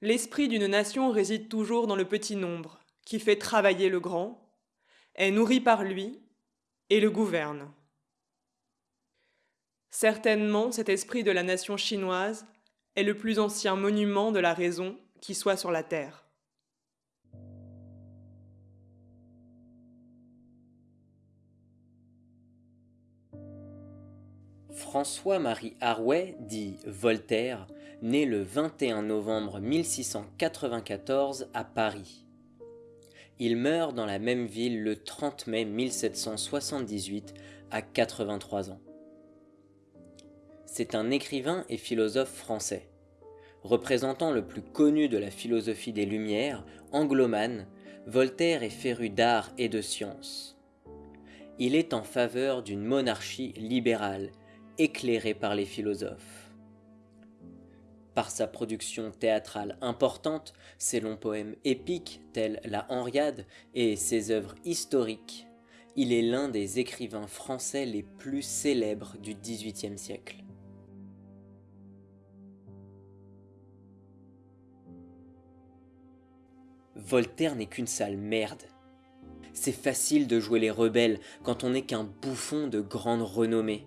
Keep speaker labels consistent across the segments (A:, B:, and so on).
A: L'esprit d'une nation réside toujours dans le petit nombre, qui fait travailler le grand, est nourri par lui et le gouverne. Certainement, cet esprit de la nation chinoise est le plus ancien monument de la raison qui soit sur la terre.
B: François-Marie Arouet, dit Voltaire, né le 21 novembre 1694 à Paris. Il meurt dans la même ville le 30 mai 1778 à 83 ans. C'est un écrivain et philosophe français. Représentant le plus connu de la philosophie des Lumières, anglomane, Voltaire est féru d'art et de science. Il est en faveur d'une monarchie libérale, éclairée par les philosophes. Par sa production théâtrale importante, ses longs poèmes épiques tels La Henriade et ses œuvres historiques, il est l'un des écrivains français les plus célèbres du XVIIIe siècle. Voltaire n'est qu'une sale merde. C'est facile de jouer les rebelles quand on n'est qu'un bouffon de grande renommée.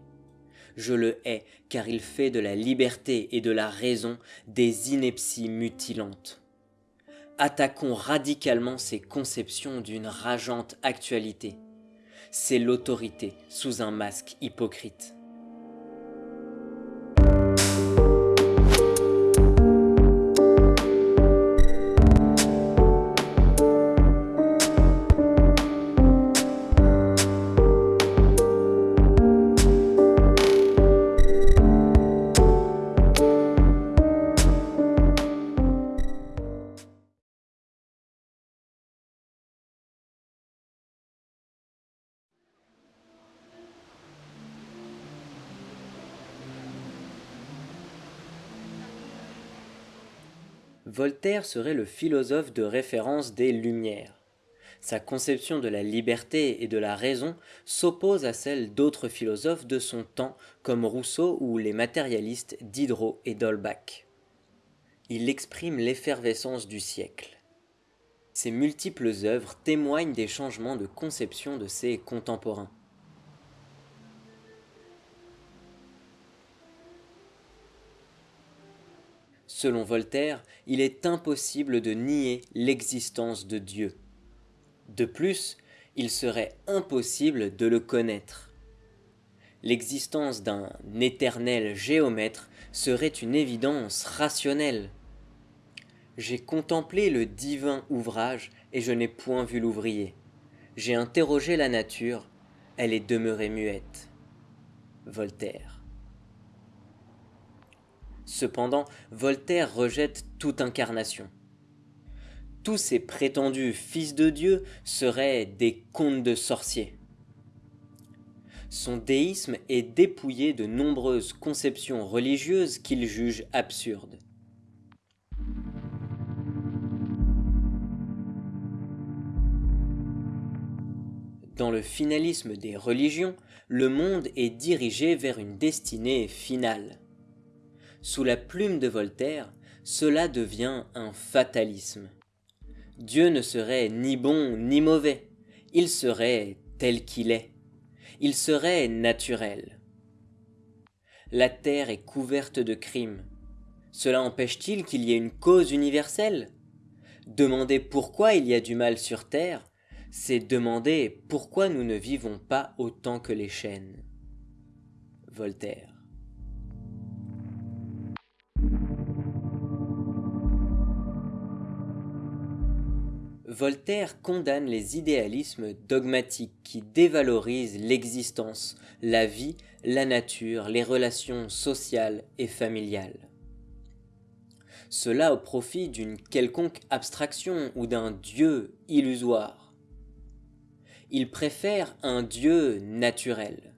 B: Je le hais car il fait de la liberté et de la raison des inepties mutilantes. Attaquons radicalement ces conceptions d'une rageante actualité. C'est l'autorité sous un masque hypocrite. Voltaire serait le philosophe de référence des Lumières. Sa conception de la liberté et de la raison s'oppose à celle d'autres philosophes de son temps comme Rousseau ou les matérialistes Diderot et d'Holbach. Il exprime l'effervescence du siècle. Ses multiples œuvres témoignent des changements de conception de ses contemporains. Selon Voltaire, il est impossible de nier l'existence de Dieu. De plus, il serait impossible de le connaître. L'existence d'un éternel géomètre serait une évidence rationnelle. J'ai contemplé le divin ouvrage et je n'ai point vu l'ouvrier. J'ai interrogé la nature, elle est demeurée muette. Voltaire. Cependant, Voltaire rejette toute incarnation. Tous ces prétendus fils de Dieu seraient des contes de sorciers. Son déisme est dépouillé de nombreuses conceptions religieuses qu'il juge absurdes. Dans le finalisme des religions, le monde est dirigé vers une destinée finale sous la plume de Voltaire, cela devient un fatalisme. Dieu ne serait ni bon ni mauvais, il serait tel qu'il est, il serait naturel. La terre est couverte de crimes. Cela empêche-t-il qu'il y ait une cause universelle? Demander pourquoi il y a du mal sur terre, c'est demander pourquoi nous ne vivons pas autant que les chênes. Voltaire. Voltaire condamne les idéalismes dogmatiques qui dévalorisent l'existence, la vie, la nature, les relations sociales et familiales. Cela au profit d'une quelconque abstraction ou d'un Dieu illusoire. Il préfère un Dieu naturel.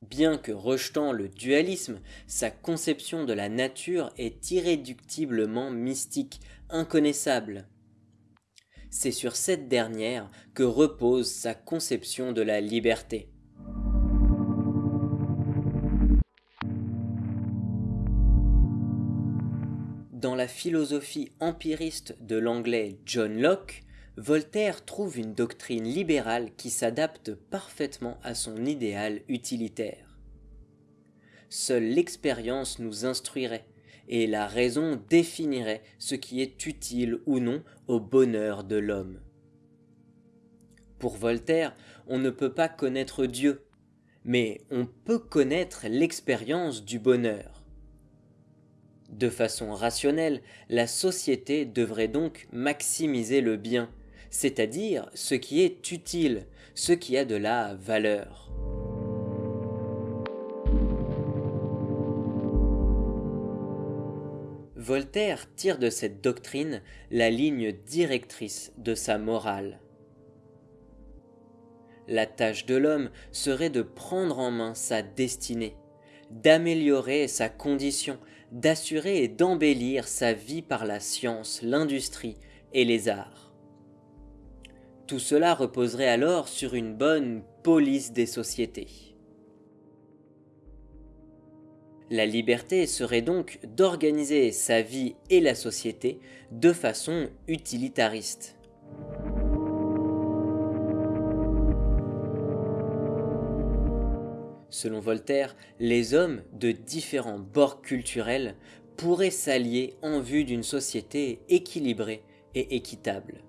B: Bien que rejetant le dualisme, sa conception de la nature est irréductiblement mystique, inconnaissable, c'est sur cette dernière que repose sa conception de la liberté. Dans la philosophie empiriste de l'anglais John Locke, Voltaire trouve une doctrine libérale qui s'adapte parfaitement à son idéal utilitaire. Seule l'expérience nous instruirait, et la raison définirait ce qui est utile ou non au bonheur de l'homme. Pour Voltaire, on ne peut pas connaître Dieu, mais on peut connaître l'expérience du bonheur. De façon rationnelle, la société devrait donc maximiser le bien, c'est-à-dire ce qui est utile, ce qui a de la valeur. Voltaire tire de cette doctrine la ligne directrice de sa morale. La tâche de l'homme serait de prendre en main sa destinée, d'améliorer sa condition, d'assurer et d'embellir sa vie par la science, l'industrie et les arts. Tout cela reposerait alors sur une bonne police des sociétés. La liberté serait donc d'organiser sa vie et la société de façon utilitariste. Selon Voltaire, les hommes de différents bords culturels pourraient s'allier en vue d'une société équilibrée et équitable.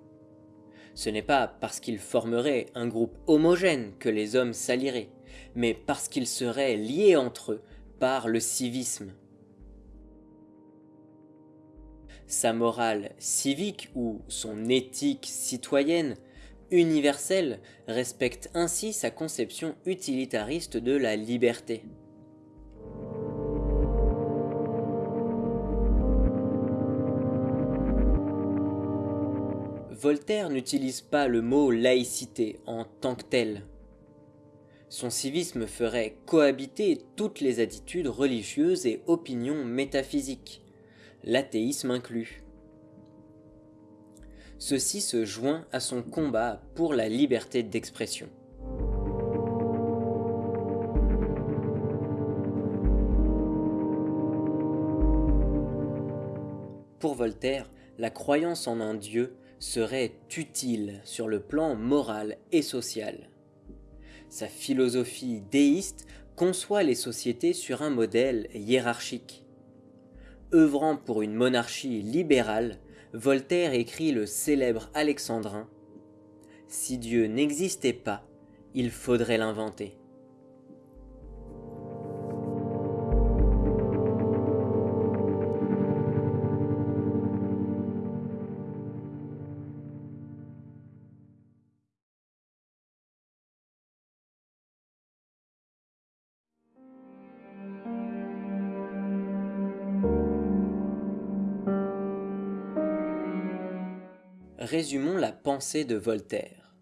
B: Ce n'est pas parce qu'ils formeraient un groupe homogène que les hommes s'allieraient, mais parce qu'ils seraient liés entre eux le civisme. Sa morale civique ou son éthique citoyenne universelle respecte ainsi sa conception utilitariste de la liberté. Voltaire n'utilise pas le mot laïcité en tant que tel. Son civisme ferait cohabiter toutes les attitudes religieuses et opinions métaphysiques, l'athéisme inclus. Ceci se joint à son combat pour la liberté d'expression. Pour Voltaire, la croyance en un Dieu serait utile sur le plan moral et social. Sa philosophie déiste conçoit les sociétés sur un modèle hiérarchique. œuvrant pour une monarchie libérale, Voltaire écrit le célèbre alexandrin Si Dieu n'existait pas, il faudrait l'inventer. Résumons la pensée de Voltaire.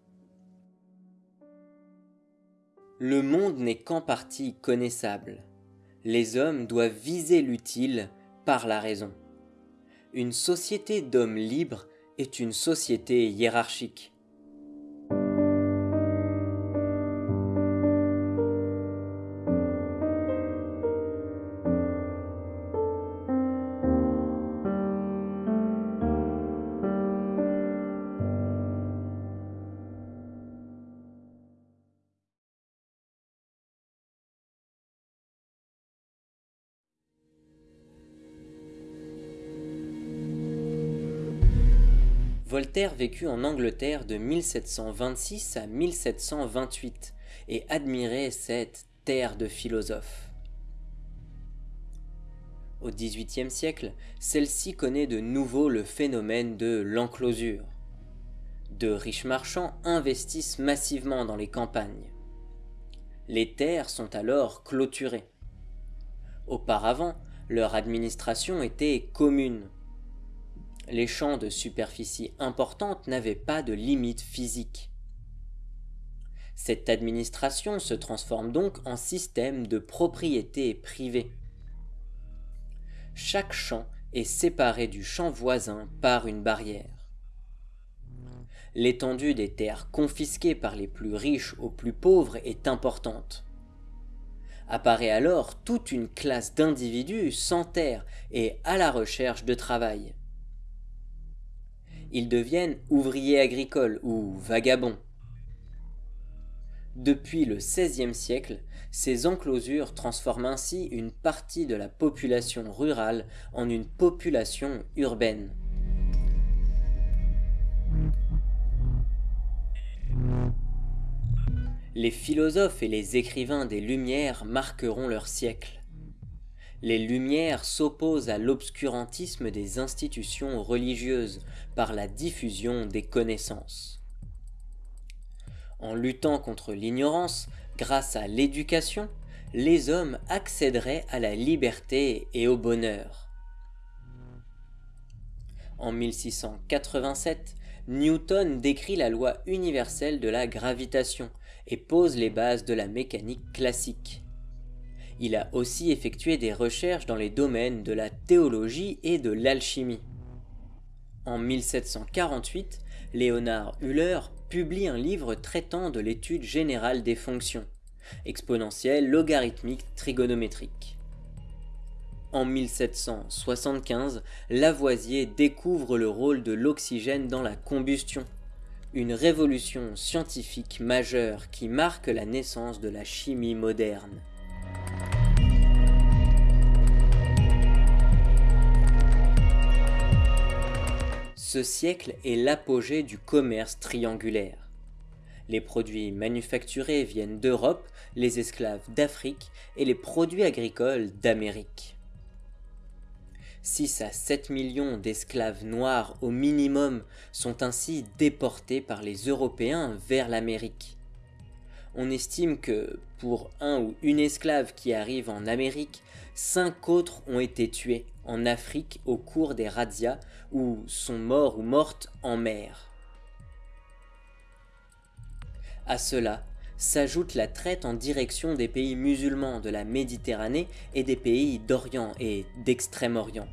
B: Le monde n'est qu'en partie connaissable. Les hommes doivent viser l'utile par la raison. Une société d'hommes libres est une société hiérarchique. Voltaire vécut en Angleterre de 1726 à 1728 et admirait cette terre de philosophes. Au XVIIIe siècle, celle-ci connaît de nouveau le phénomène de l'enclosure. De riches marchands investissent massivement dans les campagnes. Les terres sont alors clôturées. Auparavant, leur administration était commune les champs de superficie importante n'avaient pas de limite physique. Cette administration se transforme donc en système de propriété privée. Chaque champ est séparé du champ voisin par une barrière. L'étendue des terres confisquées par les plus riches aux plus pauvres est importante. Apparaît alors toute une classe d'individus sans terre et à la recherche de travail. Ils deviennent ouvriers agricoles ou vagabonds. Depuis le XVIe siècle, ces enclosures transforment ainsi une partie de la population rurale en une population urbaine. Les philosophes et les écrivains des Lumières marqueront leur siècle. Les Lumières s'opposent à l'obscurantisme des institutions religieuses par la diffusion des connaissances. En luttant contre l'ignorance, grâce à l'éducation, les hommes accéderaient à la liberté et au bonheur. En 1687, Newton décrit la loi universelle de la gravitation et pose les bases de la mécanique classique. Il a aussi effectué des recherches dans les domaines de la théologie et de l'alchimie. En 1748, Léonard Euler publie un livre traitant de l'étude générale des fonctions, exponentielles, logarithmiques, trigonométriques. En 1775, Lavoisier découvre le rôle de l'oxygène dans la combustion, une révolution scientifique majeure qui marque la naissance de la chimie moderne. Ce siècle est l'apogée du commerce triangulaire. Les produits manufacturés viennent d'Europe, les esclaves d'Afrique et les produits agricoles d'Amérique. 6 à 7 millions d'esclaves noirs au minimum sont ainsi déportés par les Européens vers l'Amérique. On estime que, pour un ou une esclave qui arrive en Amérique, cinq autres ont été tués en Afrique au cours des razzias ou sont morts ou mortes en mer. À cela s'ajoute la traite en direction des pays musulmans de la Méditerranée et des pays d'Orient et d'Extrême-Orient.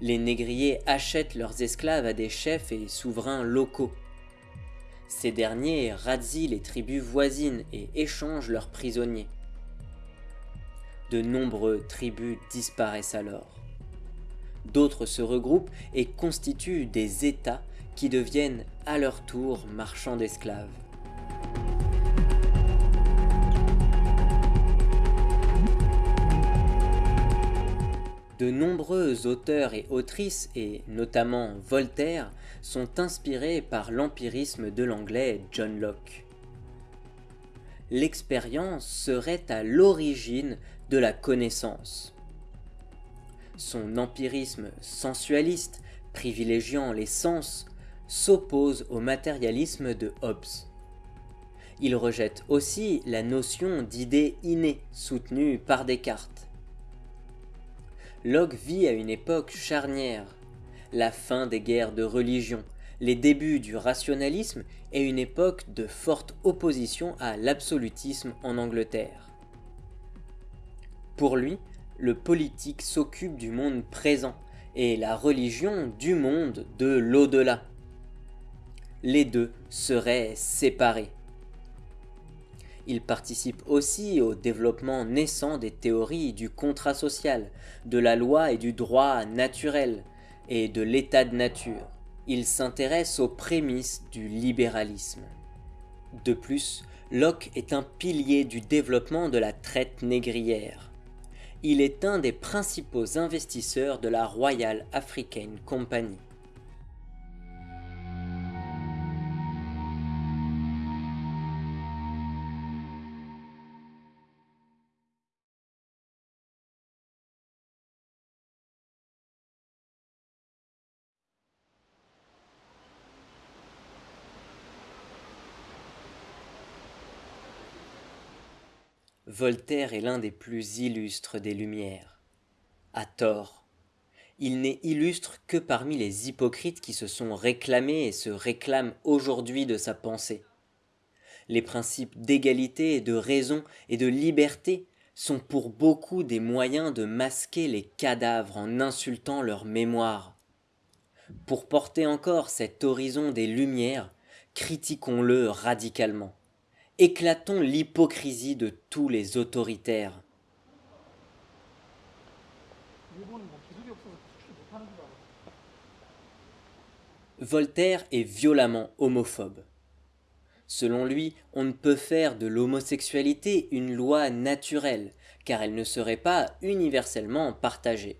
B: Les négriers achètent leurs esclaves à des chefs et souverains locaux. Ces derniers razient les tribus voisines et échangent leurs prisonniers. De nombreux tribus disparaissent alors. D'autres se regroupent et constituent des États qui deviennent à leur tour marchands d'esclaves. De nombreux auteurs et autrices, et notamment Voltaire, sont inspirés par l'empirisme de l'anglais John Locke. L'expérience serait à l'origine de la connaissance. Son empirisme sensualiste, privilégiant les sens, s'oppose au matérialisme de Hobbes. Il rejette aussi la notion d'idée innée soutenue par Descartes. Locke vit à une époque charnière, la fin des guerres de religion, les débuts du rationalisme et une époque de forte opposition à l'absolutisme en Angleterre. Pour lui, le politique s'occupe du monde présent et la religion du monde de l'au-delà. Les deux seraient séparés. Il participe aussi au développement naissant des théories du contrat social, de la loi et du droit naturel, et de l'état de nature. Il s'intéresse aux prémices du libéralisme. De plus, Locke est un pilier du développement de la traite négrière. Il est un des principaux investisseurs de la Royal African Company. Voltaire est l'un des plus illustres des Lumières. À tort. Il n'est illustre que parmi les hypocrites qui se sont réclamés et se réclament aujourd'hui de sa pensée. Les principes d'égalité, de raison et de liberté sont pour beaucoup des moyens de masquer les cadavres en insultant leur mémoire. Pour porter encore cet horizon des Lumières, critiquons-le radicalement éclatons l'hypocrisie de tous les autoritaires. Voltaire est violemment homophobe. Selon lui, on ne peut faire de l'homosexualité une loi naturelle, car elle ne serait pas universellement partagée.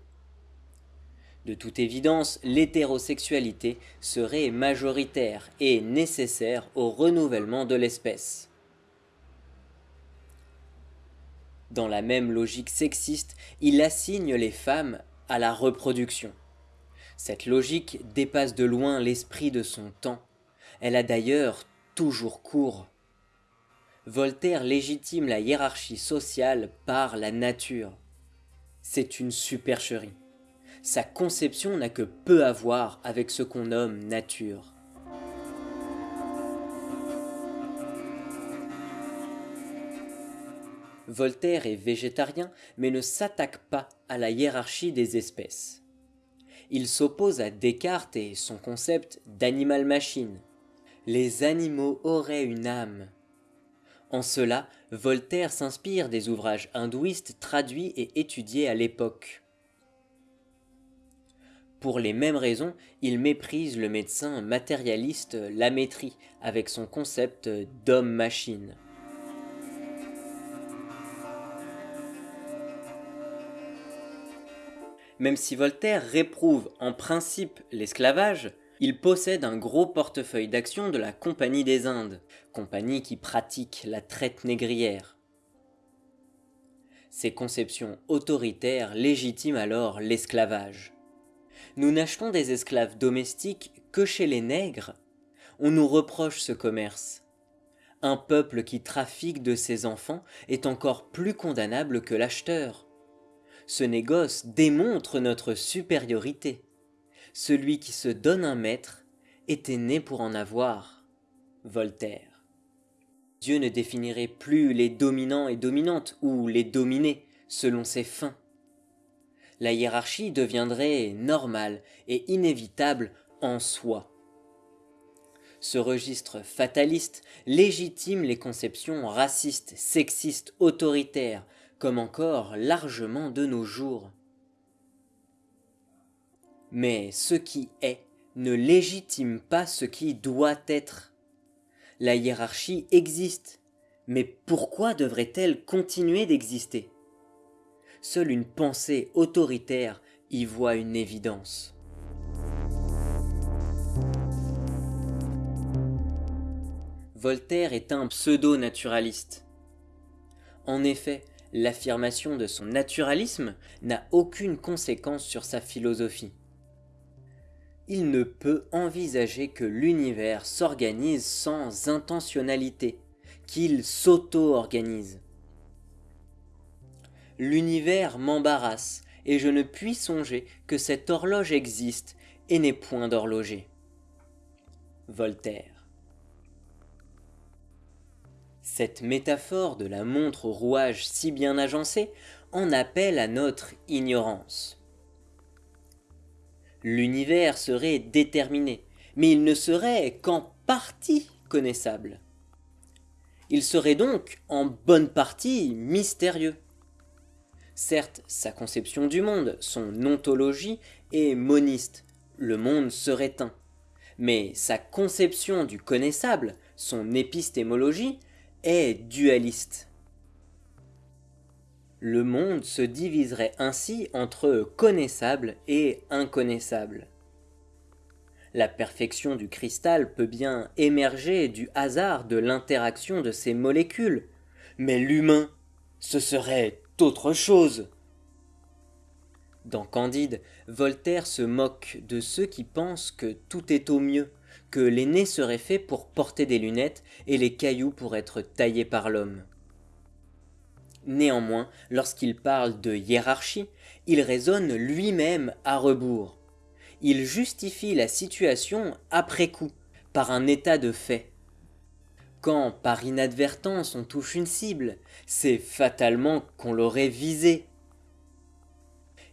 B: De toute évidence, l'hétérosexualité serait majoritaire et nécessaire au renouvellement de l'espèce. Dans la même logique sexiste, il assigne les femmes à la reproduction. Cette logique dépasse de loin l'esprit de son temps. Elle a d'ailleurs toujours cours. Voltaire légitime la hiérarchie sociale par la nature. C'est une supercherie. Sa conception n'a que peu à voir avec ce qu'on nomme nature. Voltaire est végétarien mais ne s'attaque pas à la hiérarchie des espèces il s'oppose à Descartes et son concept d'animal-machine. Les animaux auraient une âme. En cela, Voltaire s'inspire des ouvrages hindouistes traduits et étudiés à l'époque. Pour les mêmes raisons, il méprise le médecin matérialiste Lamétrie avec son concept d'homme-machine. Même si Voltaire réprouve en principe l'esclavage, il possède un gros portefeuille d'actions de la Compagnie des Indes, compagnie qui pratique la traite négrière. Ces conceptions autoritaires légitiment alors l'esclavage. Nous n'achetons des esclaves domestiques que chez les nègres. On nous reproche ce commerce. Un peuple qui trafique de ses enfants est encore plus condamnable que l'acheteur ce négoce démontre notre supériorité. Celui qui se donne un maître était né pour en avoir. Voltaire. Dieu ne définirait plus les dominants et dominantes ou les dominés selon ses fins. La hiérarchie deviendrait normale et inévitable en soi. Ce registre fataliste légitime les conceptions racistes, sexistes, autoritaires, comme encore largement de nos jours. Mais ce qui est ne légitime pas ce qui doit être. La hiérarchie existe, mais pourquoi devrait-elle continuer d'exister? Seule une pensée autoritaire y voit une évidence. Voltaire est un pseudo-naturaliste. En effet, l'affirmation de son naturalisme n'a aucune conséquence sur sa philosophie. Il ne peut envisager que l'univers s'organise sans intentionnalité, qu'il s'auto-organise. L'univers m'embarrasse, et je ne puis songer que cette horloge existe et n'est point d'horloger. Voltaire cette métaphore de la montre au rouage si bien agencé en appelle à notre ignorance. L'univers serait déterminé, mais il ne serait qu'en partie connaissable. Il serait donc en bonne partie mystérieux. Certes, sa conception du monde, son ontologie est moniste, le monde serait un. Mais sa conception du connaissable, son épistémologie, est dualiste. Le monde se diviserait ainsi entre connaissable et inconnaissable. La perfection du cristal peut bien émerger du hasard de l'interaction de ces molécules, mais l'humain, ce serait autre chose. Dans Candide, Voltaire se moque de ceux qui pensent que tout est au mieux, que les nez seraient pour porter des lunettes et les cailloux pour être taillés par l'homme. Néanmoins, lorsqu'il parle de hiérarchie, il raisonne lui-même à rebours. Il justifie la situation après coup, par un état de fait. Quand, par inadvertance, on touche une cible, c'est fatalement qu'on l'aurait visée.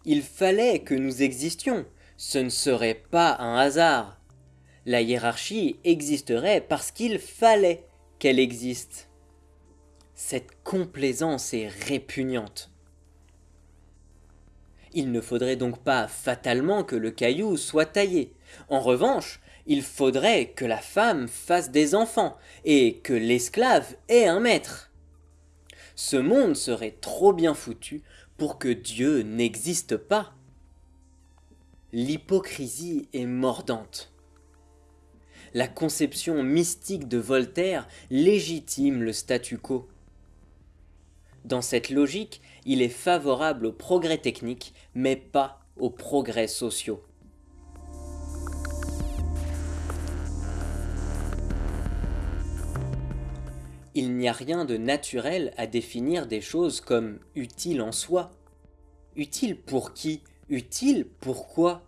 B: Il fallait que nous existions, ce ne serait pas un hasard. La hiérarchie existerait parce qu'il fallait qu'elle existe. Cette complaisance est répugnante. Il ne faudrait donc pas fatalement que le caillou soit taillé. En revanche, il faudrait que la femme fasse des enfants et que l'esclave ait un maître. Ce monde serait trop bien foutu pour que Dieu n'existe pas. L'hypocrisie est mordante. La conception mystique de Voltaire légitime le statu quo. Dans cette logique, il est favorable aux progrès techniques, mais pas aux progrès sociaux. Il n'y a rien de naturel à définir des choses comme utiles en soi. Utile pour qui? Utile pourquoi?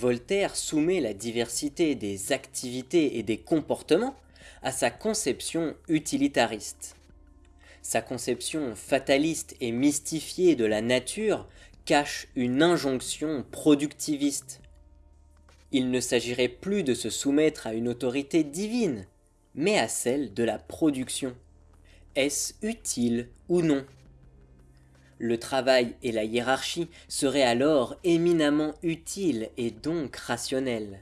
B: Voltaire soumet la diversité des activités et des comportements à sa conception utilitariste. Sa conception fataliste et mystifiée de la nature cache une injonction productiviste. Il ne s'agirait plus de se soumettre à une autorité divine, mais à celle de la production. Est-ce utile ou non? Le travail et la hiérarchie seraient alors éminemment utiles et donc rationnels.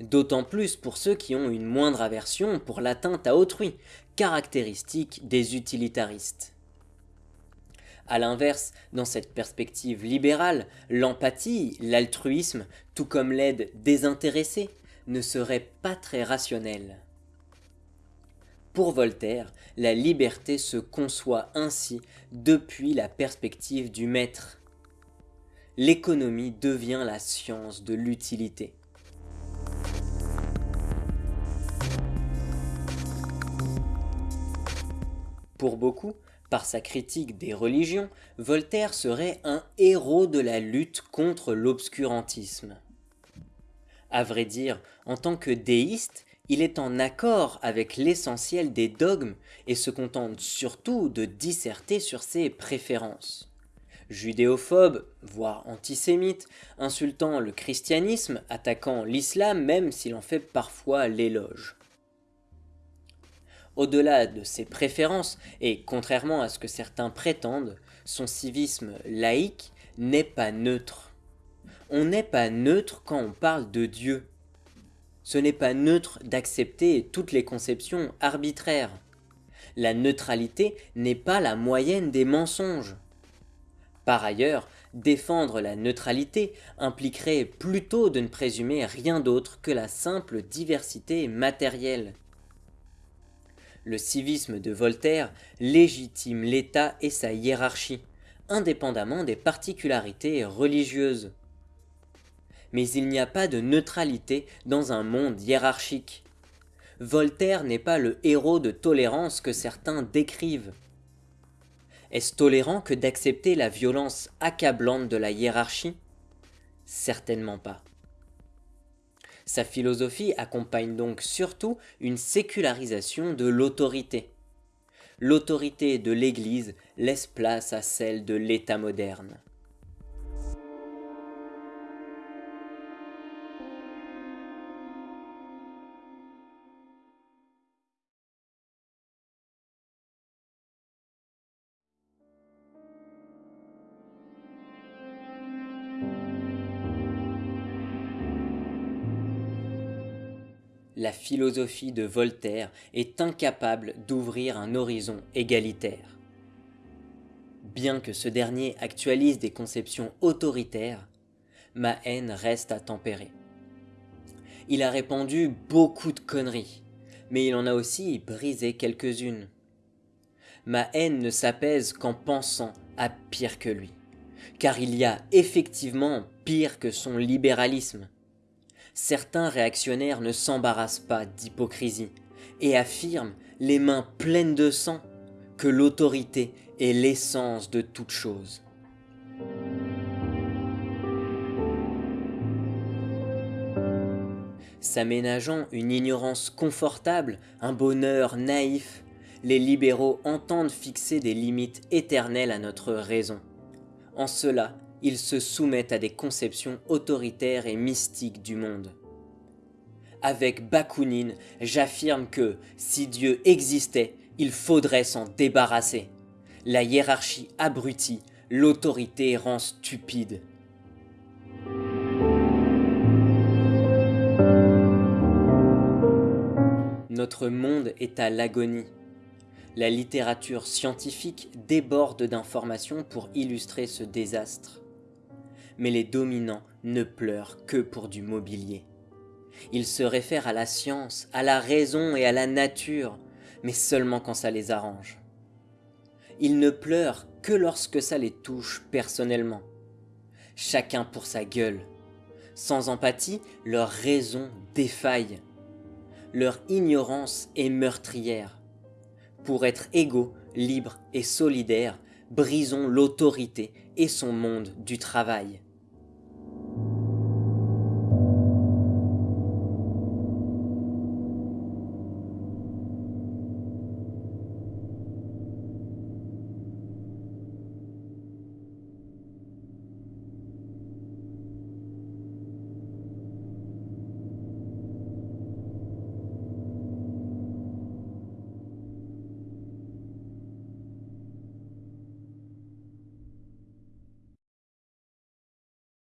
B: D'autant plus pour ceux qui ont une moindre aversion pour l'atteinte à autrui, caractéristique des utilitaristes. A l'inverse, dans cette perspective libérale, l'empathie, l'altruisme, tout comme l'aide désintéressée, ne seraient pas très rationnels. Pour Voltaire, la liberté se conçoit ainsi depuis la perspective du maître. L'économie devient la science de l'utilité. Pour beaucoup, par sa critique des religions, Voltaire serait un héros de la lutte contre l'obscurantisme. À vrai dire, en tant que déiste, il est en accord avec l'essentiel des dogmes et se contente surtout de disserter sur ses préférences. Judéophobe, voire antisémite, insultant le christianisme, attaquant l'islam même s'il en fait parfois l'éloge. Au-delà de ses préférences, et contrairement à ce que certains prétendent, son civisme laïque n'est pas neutre. On n'est pas neutre quand on parle de Dieu. Ce n'est pas neutre d'accepter toutes les conceptions arbitraires. La neutralité n'est pas la moyenne des mensonges. Par ailleurs, défendre la neutralité impliquerait plutôt de ne présumer rien d'autre que la simple diversité matérielle le civisme de Voltaire légitime l'État et sa hiérarchie, indépendamment des particularités religieuses. Mais il n'y a pas de neutralité dans un monde hiérarchique. Voltaire n'est pas le héros de tolérance que certains décrivent. Est-ce tolérant que d'accepter la violence accablante de la hiérarchie? Certainement pas. Sa philosophie accompagne donc surtout une sécularisation de l'autorité. L'autorité de l'Église laisse place à celle de l'État moderne. La philosophie de Voltaire est incapable d'ouvrir un horizon égalitaire. Bien que ce dernier actualise des conceptions autoritaires, ma haine reste à tempérer. Il a répandu beaucoup de conneries, mais il en a aussi brisé quelques-unes. Ma haine ne s'apaise qu'en pensant à pire que lui, car il y a effectivement pire que son libéralisme certains réactionnaires ne s'embarrassent pas d'hypocrisie et affirment, les mains pleines de sang, que l'autorité est l'essence de toute chose. S'aménageant une ignorance confortable, un bonheur naïf, les libéraux entendent fixer des limites éternelles à notre raison. En cela, ils se soumettent à des conceptions autoritaires et mystiques du monde. Avec Bakounine, j'affirme que, si Dieu existait, Il faudrait s'en débarrasser. La hiérarchie abrutit, l'autorité rend stupide. Notre monde est à l'agonie. La littérature scientifique déborde d'informations pour illustrer ce désastre. Mais les dominants ne pleurent que pour du mobilier. Ils se réfèrent à la science, à la raison et à la nature, mais seulement quand ça les arrange. Ils ne pleurent que lorsque ça les touche personnellement. Chacun pour sa gueule. Sans empathie, leur raison défaille. Leur ignorance est meurtrière. Pour être égaux, libres et solidaires, brisons l'autorité et son monde du travail.